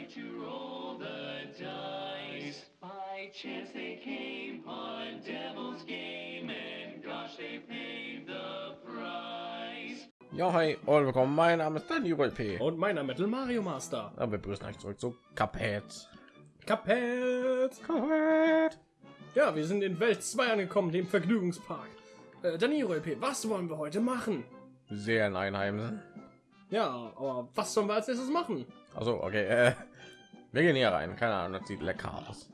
like to roll the dice. By chance they came on Devil's Game, and gosh, they paid the price. Ja, hi und willkommen. Mein Name ist Daniel P. Und meiner Metal Mario Master. Ja, wir begrüßen euch zurück zu Cuphead. Kapett. Cuphead. Ja, wir sind in Welt 2 angekommen, dem Vergnügungspark. Äh, Daniel P., was wollen wir heute machen? Serien einheimsen. Ja, aber was sollen wir als erstes machen? Also, okay. Äh, wir gehen hier rein. Keine Ahnung, das sieht lecker aus.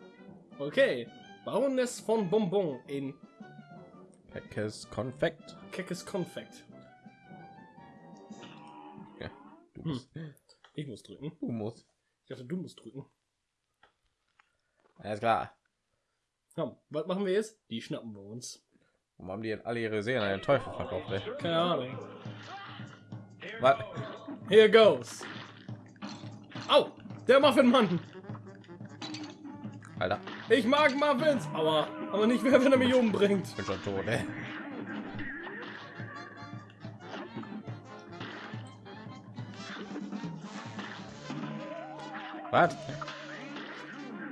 Okay, Baroness von Bonbon in Leckes Konfekt. Keckes Konfekt. Ja, du Hm. musst. Ich muss drücken. Du musst. Ich dachte, du musst drücken. Alles klar. Komm, was machen wir jetzt? Die schnappen wir uns. Warum haben die jetzt alle ihre Serien an den Teufel verkauft? Ey? Keine Ahnung. Was? Here goes. Au, der Muffinmann. Alter, Ich mag Muffins, aber, aber nicht mehr, wenn er mich umbringt. ich bin schon tot, ey. Was?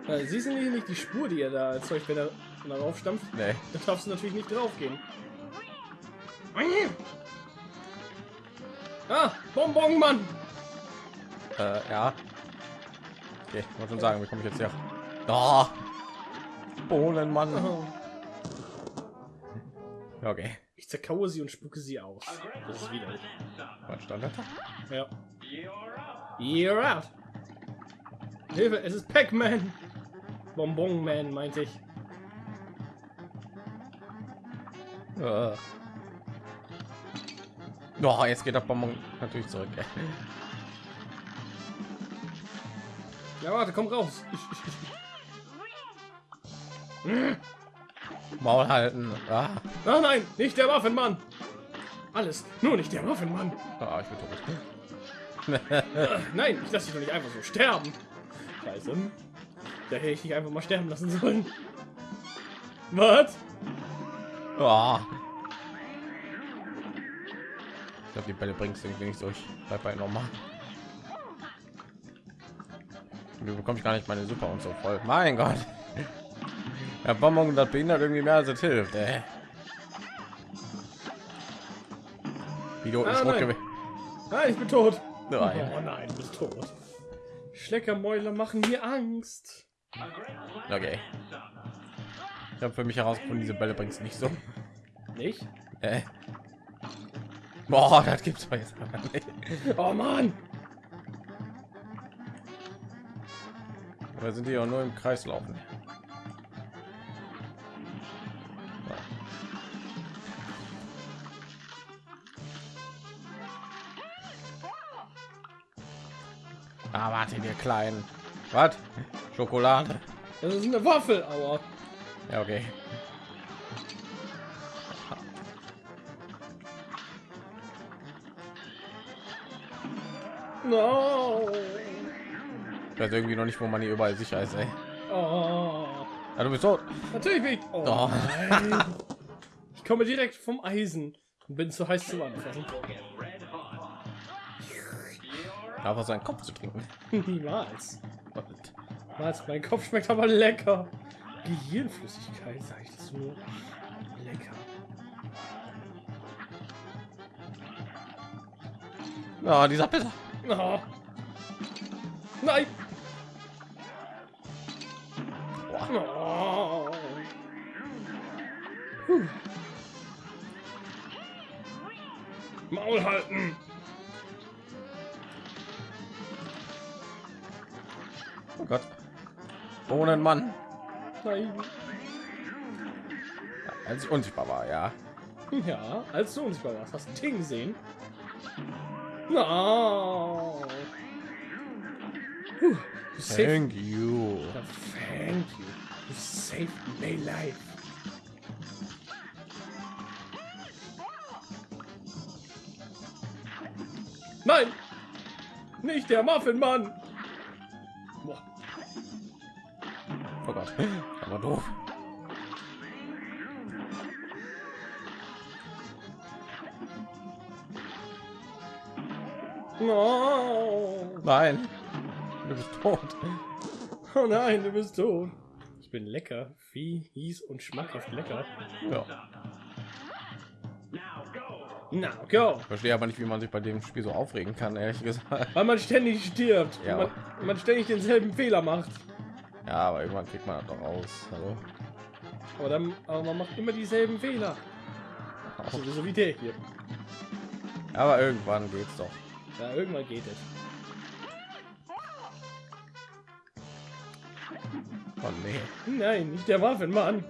Äh, siehst du nicht, nicht die Spur, die er da erzeugt, wenn er darauf stampft? Nee. Da darfst du natürlich nicht drauf gehen. Ah, Bonbon, Mann! Äh, ja. Okay, ich wollte schon sagen, wie komme ich jetzt hier? Oh. Bohnenmann. Oh, Ja, Okay. Ich zerkaue sie und spucke sie aus. Das ist widerlich. Was stand da? Ja. You're out! Hilfe, es ist Pac-Man! Bonbon Man, meinte ich. Oh, jetzt geht der Bonbon natürlich zurück. Ja, warte, komm raus. Maul halten. Ah. Ah nein, nicht der Waffenmann! Alles, nur nicht der Waffenmann! Ah, ich bin tot. Nein, ich lasse dich doch nicht einfach so sterben. Scheiße. Da hätte ich dich einfach mal sterben lassen sollen. Was? Ah. Ich glaube, die Bälle bringst du irgendwie nicht durch. Bleib bei normal. Du bekommst gar nicht meine Super und so voll. Mein Gott. Der Bonbon, das behindert irgendwie mehr als es hilft. Ey. Video ist Ah, rot. Nein, ich bin tot. Nein. Oh nein, du bist tot. Schleckermäuler machen mir Angst. Okay. Ich habe für mich herausgefunden, diese Bälle bringst nicht so. Nicht? Äh. Boah, das gibt's doch jetzt. Oh Mann! Oder sind die ja nur im Kreis laufen? Ah, warte, ihr kleinen. Was? Schokolade. Das ist eine Waffel, aua. Ja, okay. No! Ich weiß irgendwie noch nicht, wo man hier überall sicher ist, ey. Oh. Ja, du bist tot. Natürlich bin ich. Oh, Oh. Ich komme direkt vom Eisen und bin zu heiß zum Anfassen. Einfach seinen Kopf zu trinken. Niemals. Was? Mein Kopf schmeckt aber lecker. Gehirnflüssigkeit, sag ich das nur. Lecker. Ja, dieser Bitter. Oh. Nein! Oh. Puh. Maul halten! Oh Gott. Bohnenmann. Nein. Als ich unsichtbar war, ja. Ja, als du unsichtbar warst, hast du Ting gesehen. No. Puh, Thank you. Thank you. You saved my life. Nein! Nicht der Muffinmann! Boah, Oh Gott. Aber doof. No. Nein. Du bist tot. Oh nein, du bist tot. Ich bin lecker, fies und schmackhaft lecker. Ja. Na, go. Ich verstehe aber nicht, wie man sich bei dem Spiel so aufregen kann, ehrlich gesagt. Weil man ständig stirbt. Ja. Man, man ständig denselben Fehler macht. Ja, aber irgendwann kriegt man das doch raus. Also, Aber, dann, aber man macht immer dieselben Fehler. So wie der hier. aber irgendwann geht's doch. Ja, irgendwann geht es. Oh nee. Nein, nicht der Waffenmann.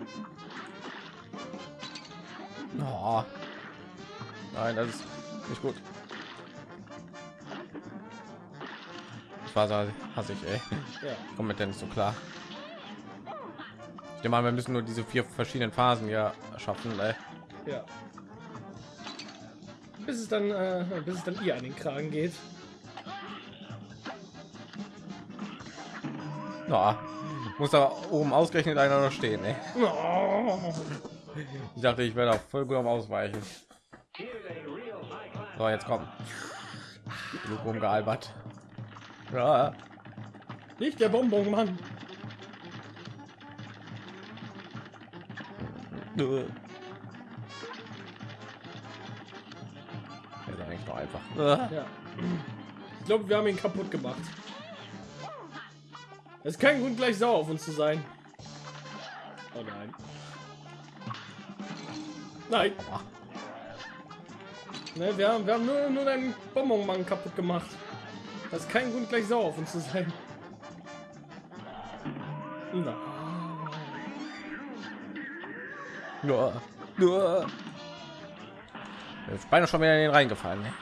Oh. Nein, das ist nicht gut. Das war so hasse ich, ey. Ja. Komm mit denn nicht so klar. Ich an, wir müssen nur diese vier verschiedenen Phasen ja schaffen, ey. Ja. Bis es dann, äh, bis es dann ihr an den Kragen geht. Ja. Muss da oben ausgerechnet einer noch stehen, ey. Ich dachte, ich werde auch voll gut am Ausweichen. So, jetzt kommt. Genug rumgealbert. Ja. Nicht der Bonbonmann. Der ist eigentlich noch einfach. Ja. Ich glaube, wir haben ihn kaputt gemacht. Es ist kein Grund, gleich sauer auf uns zu sein. Oh nein. Nein. Ne, wir haben, wir haben nur, nur deinen Bonbonmann kaputt gemacht. Das ist kein Grund, gleich sauer auf uns zu sein. Na. Nur, nur. Ich beinahe schon wieder in den reingefallen. Ne?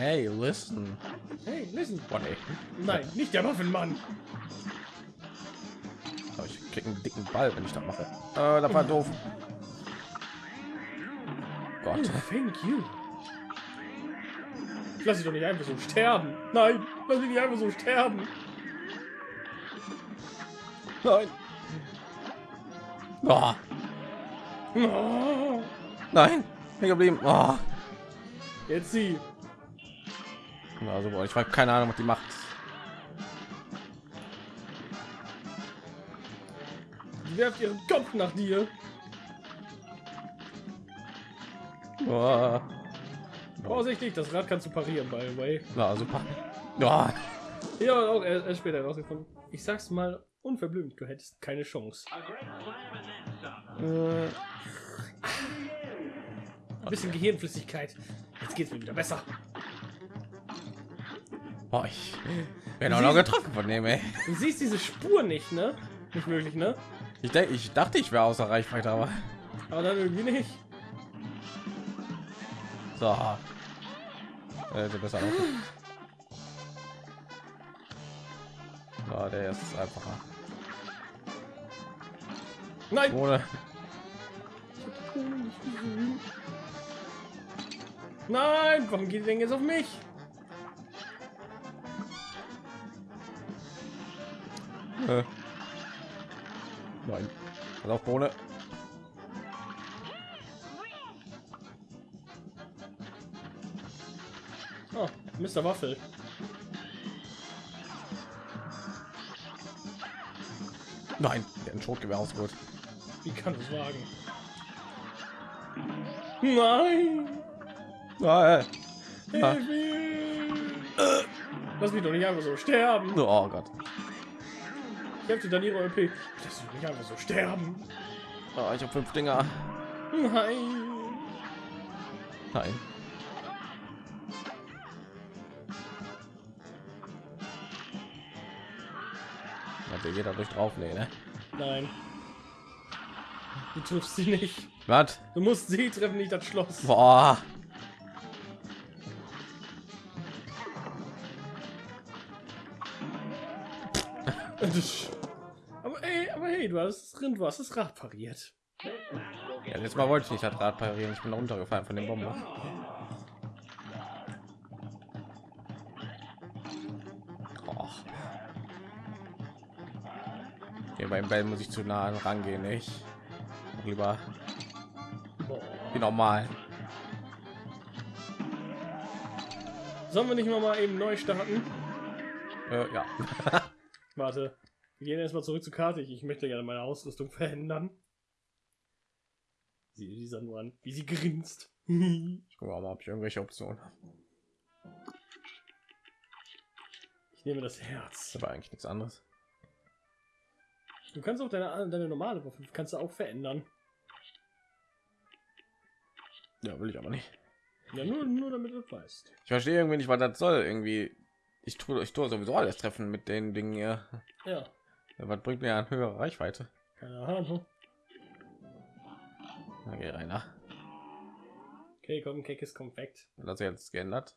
Hey, listen. Hey, listen. Boah, nee. Nein, nicht der Waffenmann. Aber ich krieg einen dicken Ball, wenn ich das mache. Äh, das war doof. Oh, Gott. thank you. Ich lass dich doch nicht einfach so sterben. Nein, lass mich nicht einfach so sterben. Nein. Oh, Oh, nein. Hier geblieben. Oh. jetzt sie. Also, boah, ich habe keine Ahnung, was die macht. Sie werft ihren Kopf nach dir. Oh. Vorsichtig, das Rad kannst du parieren, by the way. Na, super. Ja. Ja, auch erst, erst später rausgefunden. Ich sag's mal unverblümt, du hättest keine Chance. Äh, Ein bisschen Gehirnflüssigkeit. Jetzt geht's mir wieder besser. Boah, ich werde auch noch getroffen von dem, ey. Du siehst diese Spur nicht, ne? Nicht wirklich, ne? Ich, denk, ich dachte, ich wäre außer Reichweite, aber Aber dann irgendwie nicht. so. Äh, besser. Ja, der ist einfacher. Nein! Ohne. Nein! Warum geht denn jetzt auf mich? Äh. Nein. Pass auf, Bohne. Oh, Mr. Waffel. Nein, der ein Schrotgewehr ausgeholt. Wie kann es wagen? Nein! Nein. Hilf mir! Lass mich doch nicht einfach so sterben. Oh Gott. Dir dann ihre OP. Lass mich nicht einfach so sterben. Oh, ich habe fünf Dinger. Nein! Nein. Hat ja jeder durch drauf, nee, ne? Nein. Du triffst sie nicht. Was? Du musst sie treffen, nicht das Schloss. Boah. Hey, du hast das Rind, du hast das Rad pariert. Ja, letztes Mal wollte ich nicht das Rad parieren. Ich bin runtergefallen von dem Bomber. Oh. Okay, beim Bell muss ich zu nah rangehen, nicht? Lieber wie normal. Sollen wir nicht noch mal eben neu starten? Äh, ja. Warte. Wir gehen erstmal zurück zur Karte. Ich, möchte gerne meine Ausrüstung verändern. Sie dieser nur an, wie sie grinst. Ich gucke mal, ob ich irgendwelche Optionen habe. Ich nehme das Herz. Aber eigentlich nichts anderes. Du kannst auch deine, deine normale Waffe kannst du auch verändern. Ja, will ich aber nicht. Ja, nur, nur damit du weißt. Ich verstehe irgendwie nicht, was das soll. Irgendwie, ich tue, ich tue sowieso alles treffen mit den Dingen hier. Ja, Ja, Was bringt mir eine höhere Reichweite? keine Ahnung. Okay, Rainer. Okay, komm, Keckes Konfekt. Hat das jetzt geändert?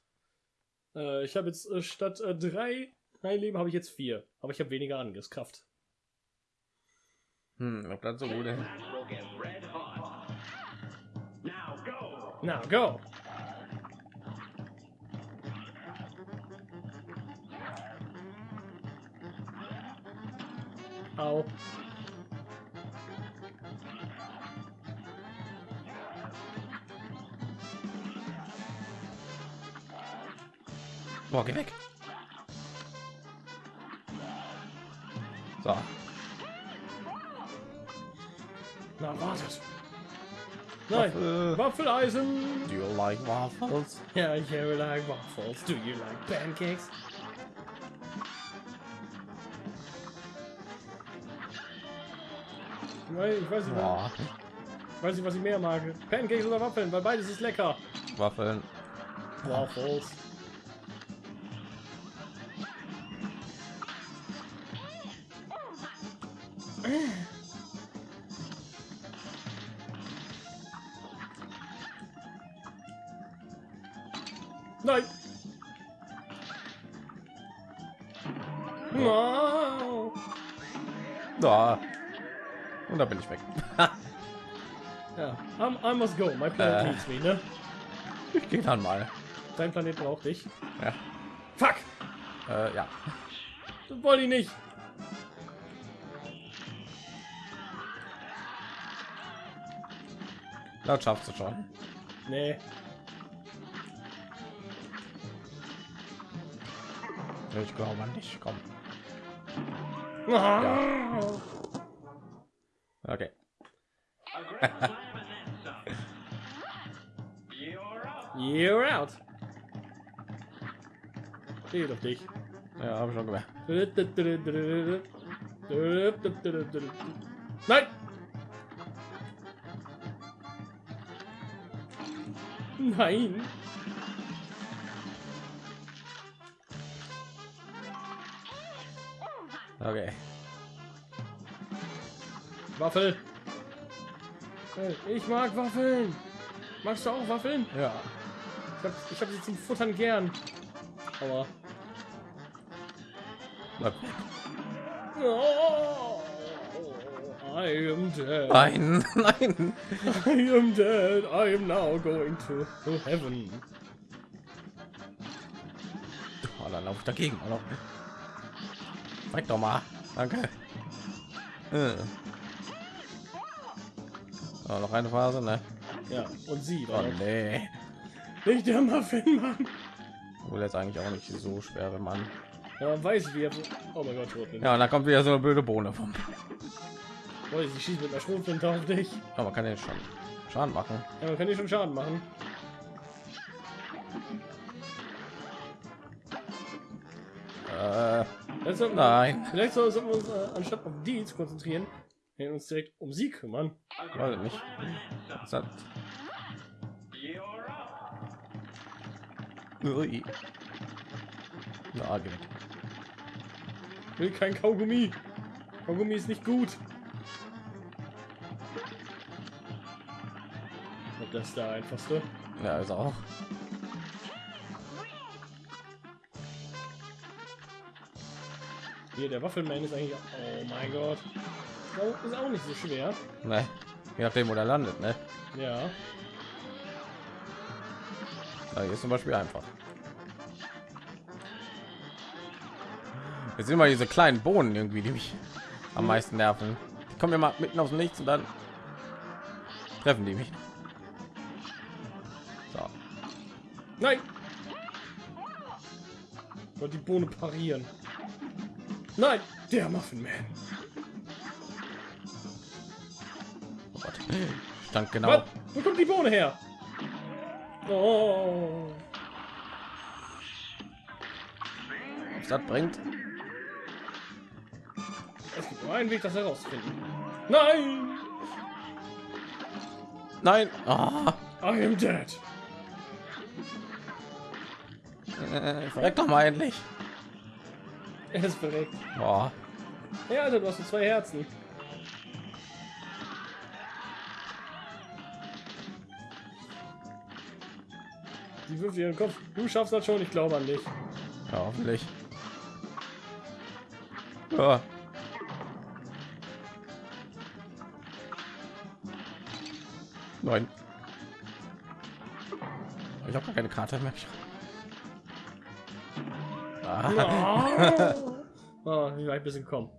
Äh, ich habe jetzt äh, statt äh, drei drei Leben habe ich jetzt vier. Aber ich habe weniger Angriffskraft. Hm, ob das so gut ist. Now go! Na, go! Au. Boah, geh weg. So, Na, wartet. Nein, Waffel. Waffeleisen. do you like waffles? Yeah, you like waffles. Do you like pancakes? Weil ich weiß nicht, Boah, weiß nicht, was ich mehr mag. Pancakes oder Waffeln, weil beides ist lecker. Waffeln. Waffles. I must go. My planet Äh. needs me, ne? ich gehe dann mal. Dein Planet braucht dich. Ja. Fuck! Äh, ja. Das wollte ich nicht. Das schaffst du schon. Nee. Ich glaube nicht. Komm. Ja. Okay. You're up! You're out. Geht auf dich. Ja, habe ich schon gemerkt. Nein! Nein! Okay. Waffel! Hey, Ich mag Waffeln! Magst du auch Waffeln? Ja. Ich hab, ich hab sie zum Futtern gern. Aber. Bleib. Oh, I am dead. Nein, nein. I am dead. I am now going to, to heaven. Oh, dann lauf ich dagegen. noch. Zeig doch mal. Danke. Äh. Oh, noch eine Phase, ne? Ja, und sie Oh nee. Nicht der Muffin, Mann. Wohl jetzt eigentlich auch nicht so schwere Mann. Ja, man weiß, wie er. Oh mein Gott. Ja, und da kommt wieder so eine blöde Bohne vom. Oh, sie schießt mit einer Schrotflinte auf dich. Aber man kann den schon Schaden machen. Ja, man kann dir schon Schaden machen. Äh, sollten, nein. vielleicht sollten wir uns äh, anstatt auf die zu konzentrieren, wir uns direkt um sie kümmern. Weiß ich nicht. Was hat... Ui. Na, geh weg. Ich will kein Kaugummi. Kaugummi ist nicht gut. Und das ist der einfachste. Ja, ist auch. Hier, der Waffelman ist eigentlich. Oh mein Gott. Ist auch nicht so schwer. Ne. Je nachdem, wo der landet, ne? Ja. Na, hier ist zum Beispiel einfach. Jetzt sind immer diese kleinen Bohnen irgendwie, die mich am meisten nerven. Die kommen immer mitten aus dem Nichts und dann treffen die mich. So. Nein! Die Bohne parieren. Nein, der Muffin Man. Oh Gott. Stand genau. Was? Wo kommt die Bohne her? Oh. Was das bringt? Es gibt nur einen Weg, das herauszufinden. Nein! Nein. Ah. I am dead. Äh, verreck doch mal endlich. Er ist verreckt. Boah. Ja, Alter, du hast zwei Herzen. Die wirft ihren Kopf. Du schaffst das schon, ich glaube an dich. Ja, hoffentlich. Ja. Nein. Ich habe gar keine Karte mehr. Ah. Oh, wie weit bisschen kommen.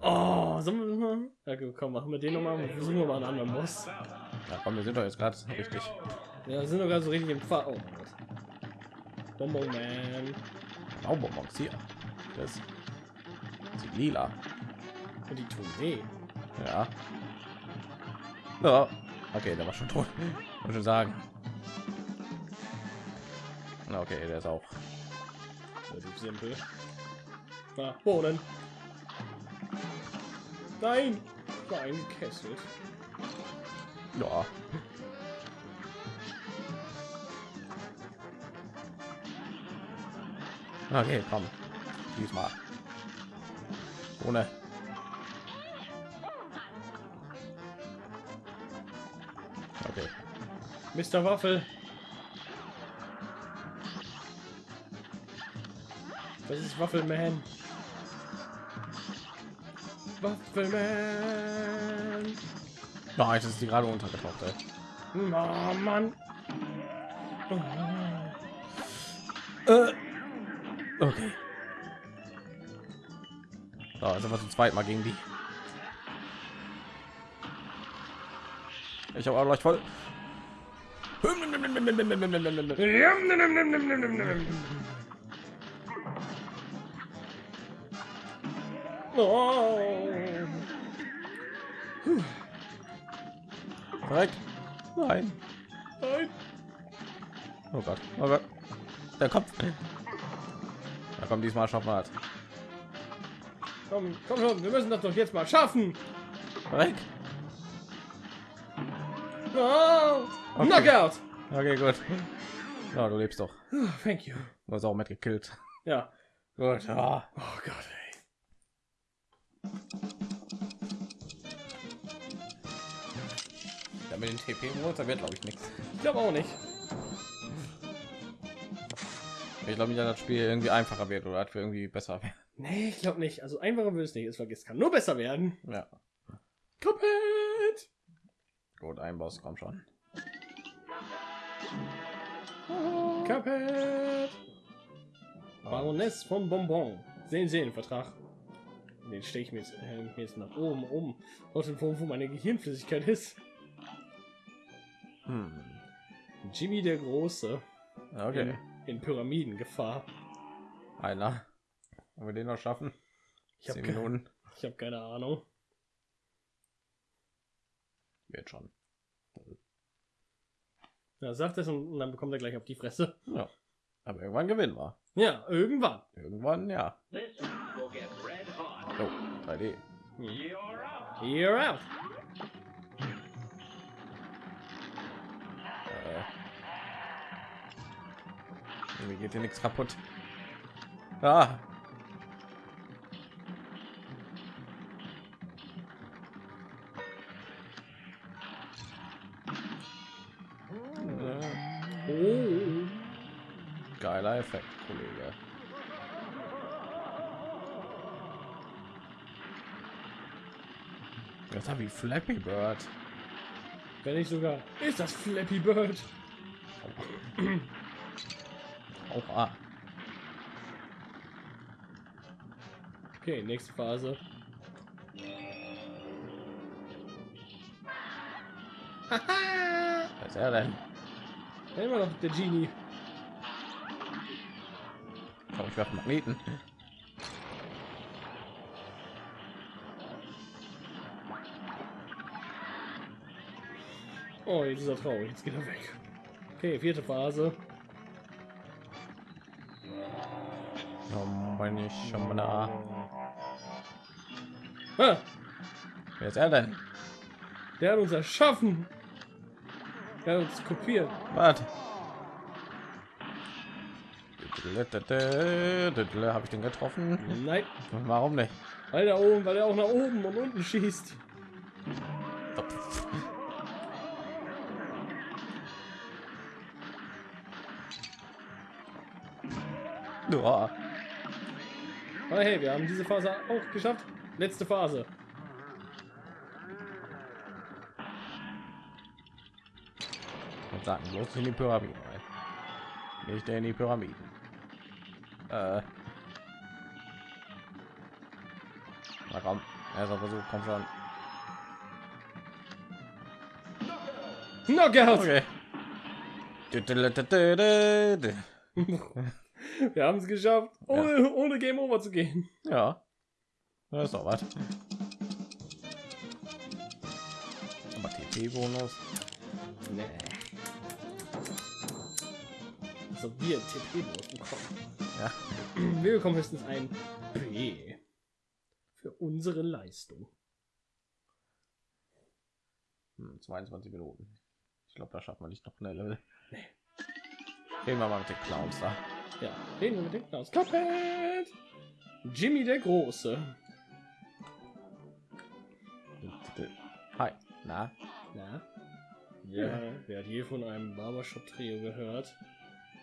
Oh, sollen wir? Ja, komm, machen wir den noch mal. Versuchen wir mal einen anderen Boss. Ja, komm, wir sind doch jetzt gerade richtig. Ja, wir sind gerade so richtig im Fahr. Oh. Bonbon Man. Baubonbons hier. Das sieht lila. Und die tun weh. Ja. Ja. Okay, der war schon tot. Muss schon sagen. Na, Okay, der ist auch. Relativ simpel. Na, Bohnen. Nein! War eingekesselt. Ja. Okay, komm. Diesmal. Ohne. Okay. Mr. Waffel. Das ist Waffelman. Waffelman. Nein, jetzt ist die gerade untergetaucht, ey. Oh, Mann. Okay. So, also wir zum zweiten Mal gegen die. Ich habe auch gleich voll. Oh. Verreck. Nein. Nein. Oh Gott. Oh Gott. Der Kopf. Da kommt diesmal schaffen wir. Komm, komm schon, wir müssen das doch jetzt mal schaffen. Verreck. Oh. Okay. Knockout. Okay, gut. Ja, du lebst doch. Oh, thank you. Du hast auch mitgekillt. Ja. Gut. Ja. Oh Gott, ey. Ja, mit den TP da wird glaube ich nichts. Ich glaube auch nicht. Ich glaube nicht, dass das Spiel irgendwie einfacher wird oder dass wir irgendwie besser. Nee, ich glaube nicht. Also einfacher wird es nicht. Es vergisst kann nur besser werden. Ja. Komplett. Gut, ein Boss kommt schon. Kapet. Baroness von Bonbon. Sehen sehen Vertrag. Den stehe ich mir jetzt, äh, mir jetzt nach oben um. Dort wo, wo meine Gehirnflüssigkeit ist. Hm. Jimmy der Große. Okay. In, in Pyramidengefahr. Einer. Wollen wir den noch schaffen? Ich habe Minuten. ich hab keine Ahnung. Wird schon. Ja, sagt es und, und dann bekommt er gleich auf die Fresse. Ja. Aber irgendwann gewinnen wir. Ja, irgendwann. Irgendwann, ja. Oh, 3D. You're out. You're out. Irgendwie geht hier nichts kaputt. Ah. Oh. Geiler Effekt, Kollege. Das habe ich Flappy Bird. Wenn nicht sogar. Ist das Flappy Bird? Auch A. Okay, nächste Phase. Haha! Was ist er denn? Immer noch der Genie. Komm, ich werfe Magneten. Oh, jetzt ist er traurig. Jetzt geht er weg. Okay, vierte Phase. Meine Schamana. Ah, Wer ist er denn? der hat uns erschaffen. Der hat uns kopiert. Was? Habe ich den getroffen? Nein, Warum nicht? weil er oben, weil er auch nach oben und unten schießt. Ja. Aber hey, wir haben diese Phase auch geschafft. Letzte Phase. Und sagen bloß in die Pyramiden rein. Nicht in die Pyramiden. Äh. Na komm, erster Versuch, komm schon. Knockout! Okay. Wir haben es geschafft, ohne, ohne Game Over zu gehen. Ja. Das ist doch was. Aber TP-Bonus. Nee. So, wir TP-Bonus bekommen. Ja. Wir bekommen höchstens ein B. Für unsere Leistung. Hm, 22 Minuten. Ich glaube, da schafft man nicht noch eine Level. Gehen wir mal mit den Clowns da. Ja, reden wir mit dem Klaus. Cuphead! Jimmy der Große. Hi. Na? Na? Ja, wer hat je von einem Barbershop-Trio gehört?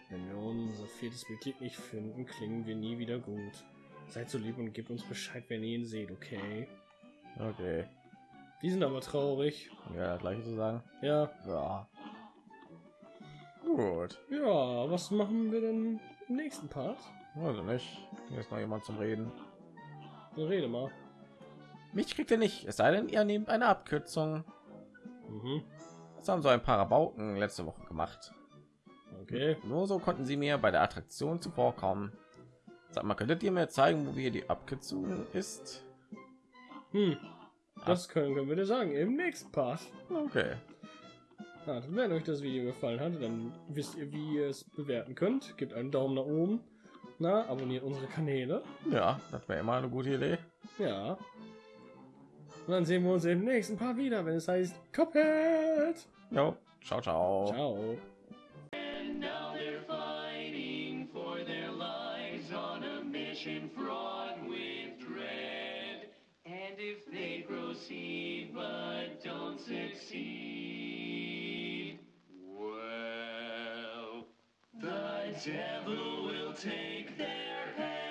Wenn wir unser viertes Mitglied nicht finden, klingen wir nie wieder gut. Seid so lieb und gebt uns Bescheid, wenn ihr ihn seht, okay? Okay. Die sind aber traurig. Ja, das gleiche zu sagen. Ja, Ja. Gut. ja, was machen wir denn im nächsten Part? Also nicht. Hier ist noch jemand zum Reden. So, rede mal. Mich kriegt ihr nicht. Es sei denn, ihr nehmt eine Abkürzung. Mhm, Das haben so ein paar Rabauken letzte Woche gemacht. okay. Nur so konnten sie mir bei der Attraktion zuvorkommen. Sag mal, könntet ihr mir zeigen, wo wir die Abkürzung ist? Hm, das können, können wir dir sagen im nächsten Part. Okay. Ja, wenn euch das Video gefallen hat, dann wisst ihr, wie ihr es bewerten könnt. Gebt einen Daumen nach oben. Na, abonniert unsere Kanäle. Ja, das wäre immer eine gute Idee. Ja. Und dann sehen wir uns im nächsten Part wieder, wenn es heißt Cuphead. Jo, ciao, ciao. Ciao. And now they're fighting devil will take their heads